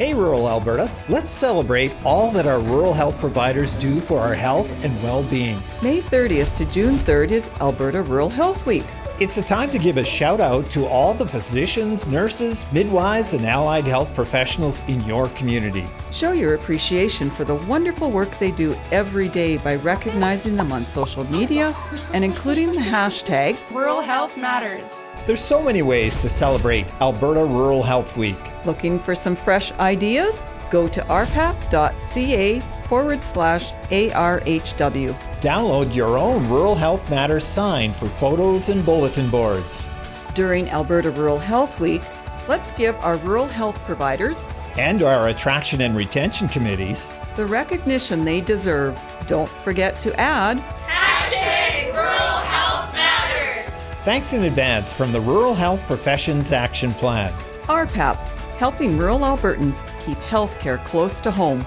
Hey, rural Alberta, let's celebrate all that our rural health providers do for our health and well being. May 30th to June 3rd is Alberta Rural Health Week. It's a time to give a shout out to all the physicians, nurses, midwives, and allied health professionals in your community. Show your appreciation for the wonderful work they do every day by recognizing them on social media and including the hashtag Rural Health Matters. There's so many ways to celebrate Alberta Rural Health Week. Looking for some fresh ideas? Go to rpap.ca forward slash ARHW. Download your own Rural Health Matters sign for photos and bulletin boards. During Alberta Rural Health Week, let's give our rural health providers and our attraction and retention committees the recognition they deserve. Don't forget to add Hashtag Rural Health Matters. Thanks in advance from the Rural Health Professions Action Plan. RPAP, helping rural Albertans keep healthcare close to home.